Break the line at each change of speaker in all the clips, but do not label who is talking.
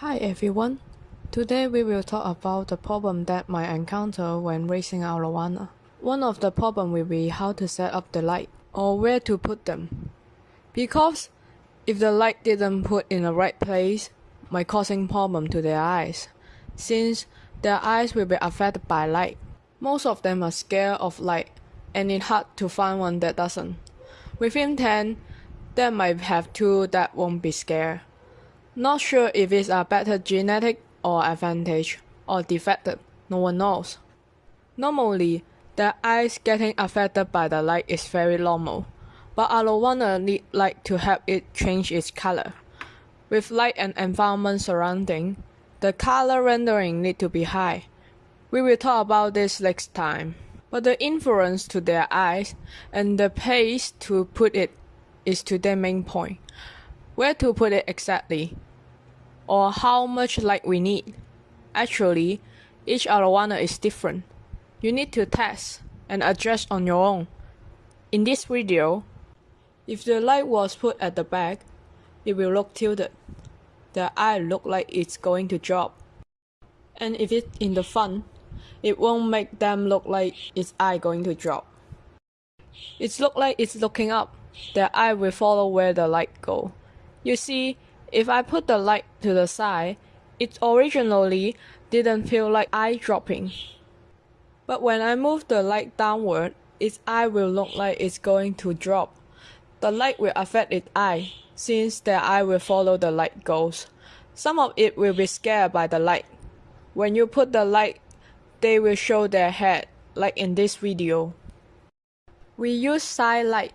Hi everyone. Today we will talk about the problem that might encounter when racing Arowana. One of the problem will be how to set up the light or where to put them. Because if the light didn't put in the right place, might causing problem to their eyes, since their eyes will be affected by light. Most of them are scared of light, and it's hard to find one that doesn't. Within 10, there might have two that won't be scared. Not sure if it's a better genetic or advantage or defective, no one knows. Normally, the eyes getting affected by the light is very normal, but arowana need light to help it change its color. With light and environment surrounding, the color rendering need to be high. We will talk about this next time. But the influence to their eyes and the place to put it is to their main point. Where to put it exactly, or how much light we need. Actually, each arowana is different. You need to test and adjust on your own. In this video, if the light was put at the back, it will look tilted. The eye look like it's going to drop. And if it's in the front, it won't make them look like its eye going to drop. It look like it's looking up. The eye will follow where the light go. You see, if I put the light to the side, it originally didn't feel like eye dropping. But when I move the light downward, its eye will look like it's going to drop. The light will affect its eye, since their eye will follow the light goes. Some of it will be scared by the light. When you put the light, they will show their head, like in this video. We use side light.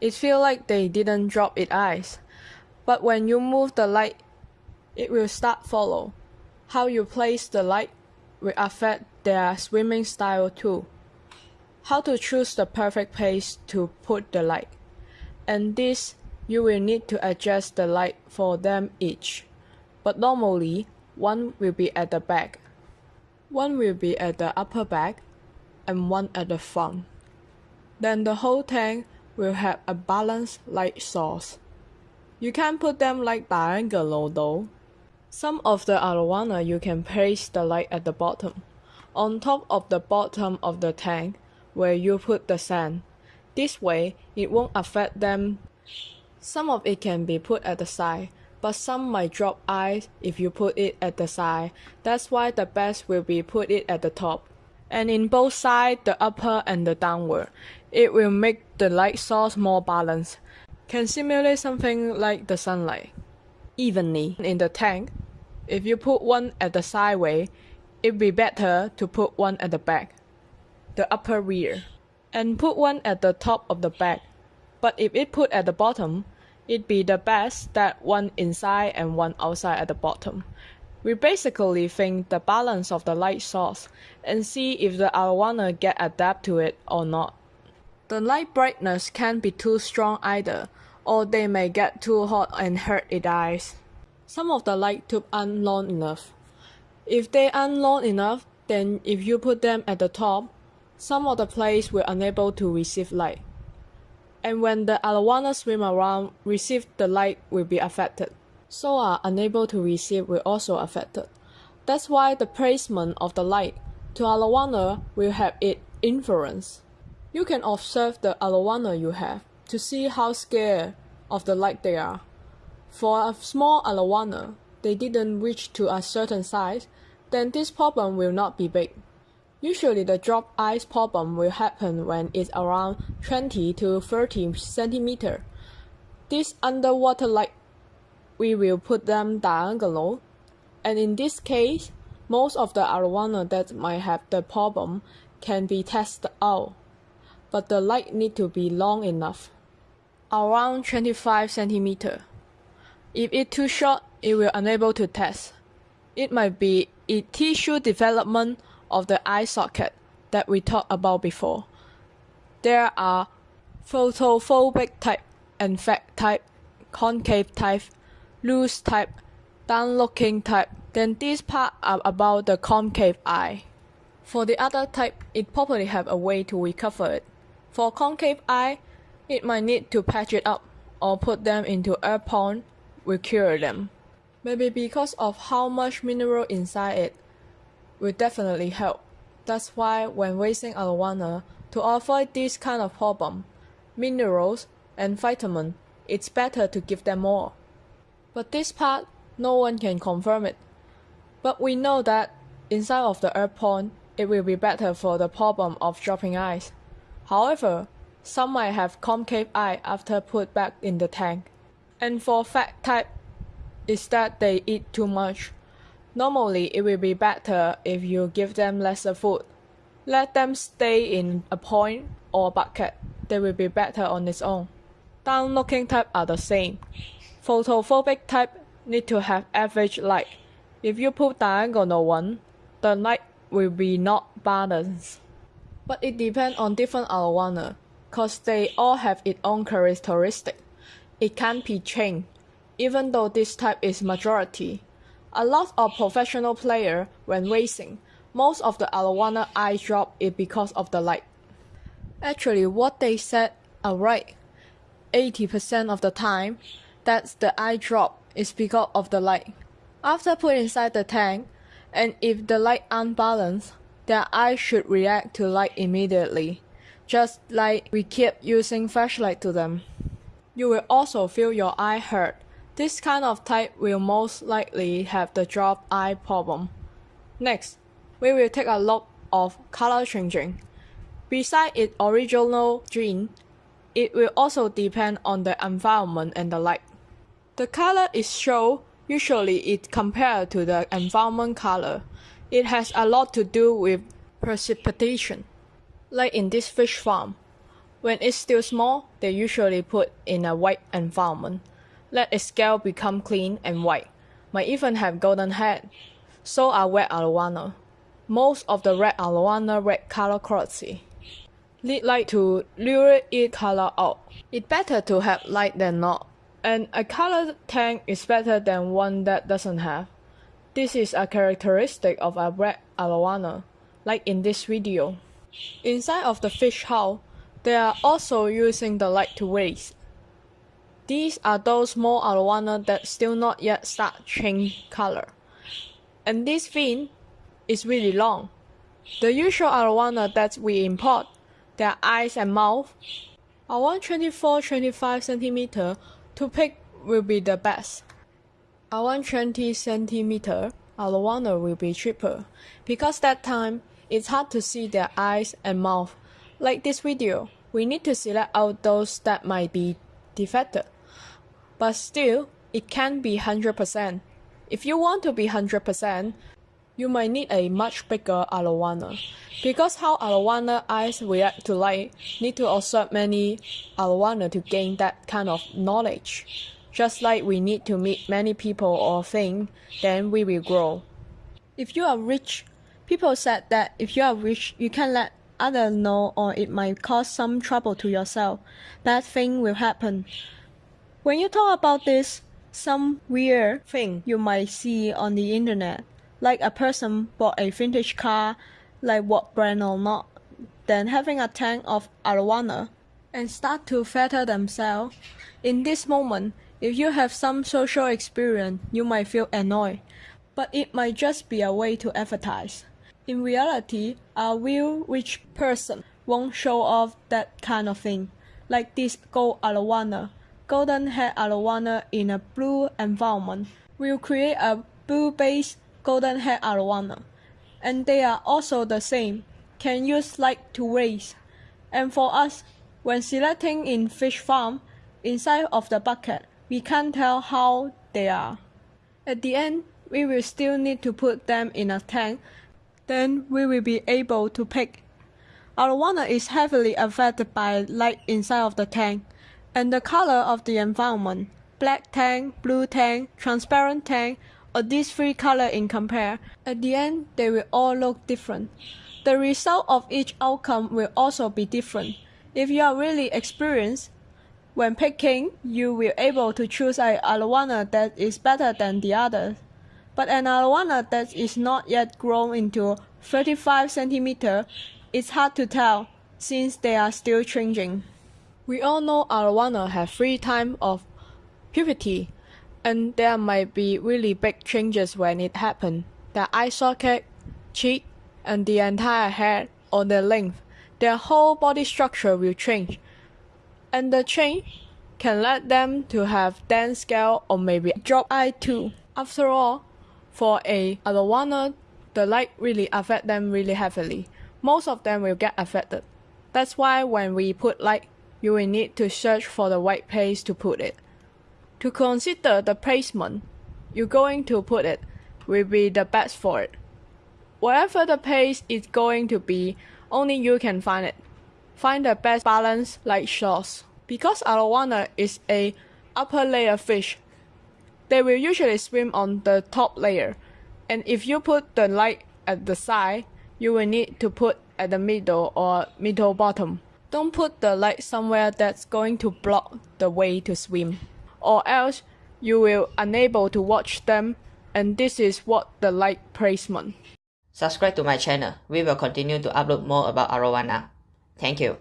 It feel like they didn't drop its eyes. But when you move the light, it will start follow. How you place the light will affect their swimming style too. How to choose the perfect place to put the light. And this you will need to adjust the light for them each. But normally, one will be at the back, one will be at the upper back, and one at the front. Then the whole tank will have a balanced light source. You can put them like diagonal though. Some of the arowana you can place the light at the bottom, on top of the bottom of the tank where you put the sand. This way it won't affect them. Some of it can be put at the side, but some might drop eyes if you put it at the side. That's why the best will be put it at the top. And in both sides, the upper and the downward, it will make the light source more balanced can simulate something like the sunlight. Evenly in the tank, if you put one at the sideway, it'd be better to put one at the back, the upper rear, and put one at the top of the back. But if it put at the bottom, it'd be the best that one inside and one outside at the bottom. We basically think the balance of the light source and see if the arowana get adapt to it or not. The light brightness can't be too strong either, or they may get too hot and hurt its eyes. Some of the light tube aren't long enough. If they aren't long enough, then if you put them at the top, some of the place will unable to receive light. And when the arowana swim around, receive the light will be affected. So are unable to receive will also affected. That's why the placement of the light to arowana will have its influence. You can observe the arowana you have to see how scared of the light they are. For a small arowana, they didn't reach to a certain size, then this problem will not be big. Usually the drop ice problem will happen when it's around 20 to 30 centimeter. This underwater light, we will put them diagonal, and in this case, most of the arowana that might have the problem can be tested out but the light need to be long enough, around 25 centimeter. If it too short, it will unable to test. It might be a tissue development of the eye socket that we talked about before. There are photophobic type and fat type, concave type, loose type, down-looking type. Then these part are about the concave eye. For the other type, it probably have a way to recover it. For concave eye, it might need to patch it up or put them into air pond will cure them. Maybe because of how much mineral inside it will definitely help. That's why when raising arowana, to avoid this kind of problem, minerals and vitamin, it's better to give them more. But this part, no one can confirm it. But we know that inside of the earth pond, it will be better for the problem of dropping ice. However, some might have concave eye after put back in the tank. And for fat type, is that they eat too much. Normally, it will be better if you give them lesser food. Let them stay in a point or bucket. They will be better on its own. Down looking type are the same. Photophobic type need to have average light. If you put diagonal one, the light will be not balanced. But it depends on different arowana, cause they all have its own characteristic. It can't be changed, even though this type is majority. A lot of professional player when racing, most of the arowana eye drop is because of the light. Actually, what they said are right. 80% of the time, that's the eye drop is because of the light. After put inside the tank, and if the light unbalanced, their eyes should react to light immediately, just like we keep using flashlight to them. You will also feel your eye hurt. This kind of type will most likely have the drop eye problem. Next, we will take a look of color changing. Beside its original gene, it will also depend on the environment and the light. The color is shown usually it compared to the environment color. It has a lot to do with precipitation. Like in this fish farm, when it's still small, they usually put in a white environment. Let its scale become clean and white. Might even have golden head. So are red arowana. Most of the red arowana red color quality. Need light to lure it color out. It's better to have light than not. And a colored tank is better than one that doesn't have. This is a characteristic of a red arowana, like in this video. Inside of the fish house, they are also using the light to raise. These are those small arowana that still not yet start change color. And this fin is really long. The usual arowana that we import, their eyes and mouth, are 124-25 cm to pick will be the best. A 120 centimeter arowana will be cheaper because that time it's hard to see their eyes and mouth. Like this video, we need to select out those that might be defected. But still, it can be 100%. If you want to be 100%, you might need a much bigger arowana. Because how arowana eyes react to light, need to observe many arowana to gain that kind of knowledge. Just like we need to meet many people or things, then we will grow. If you are rich, people said that if you are rich, you can let others know or it might cause some trouble to yourself. Bad thing will happen. When you talk about this, some weird thing you might see on the internet, like a person bought a vintage car, like what brand or not, then having a tank of arowana and start to fetter themselves. In this moment, if you have some social experience, you might feel annoyed, but it might just be a way to advertise. In reality, a real rich person won't show off that kind of thing, like this gold arowana. Golden head arowana in a blue environment will create a blue-based golden head arowana, and they are also the same, can use light to raise. And for us, when selecting in fish farm, inside of the bucket, we can't tell how they are. At the end, we will still need to put them in a tank, then we will be able to pick. Our Arowana is heavily affected by light inside of the tank and the color of the environment. Black tank, blue tank, transparent tank, or these three color in compare. At the end, they will all look different. The result of each outcome will also be different. If you are really experienced, when picking, you will able to choose a arowana that is better than the others. But an arowana that is not yet grown into 35 centimeter is hard to tell since they are still changing. We all know arowana have three times of puberty, and there might be really big changes when it happens. The eye socket, cheek, and the entire head or the length, their whole body structure will change. And the change can lead them to have dense scale or maybe drop eye too. After all, for a arowana, the light really affect them really heavily. Most of them will get affected. That's why when we put light, you will need to search for the right place to put it. To consider the placement you're going to put it will be the best for it. Wherever the place is going to be, only you can find it. Find the best balance light source. Because arowana is a upper layer fish, they will usually swim on the top layer. And if you put the light at the side, you will need to put at the middle or middle bottom. Don't put the light somewhere that's going to block the way to swim, or else you will unable to watch them and this is what the light placement.
Subscribe to my channel. We will continue to upload more about arowana. Thank you.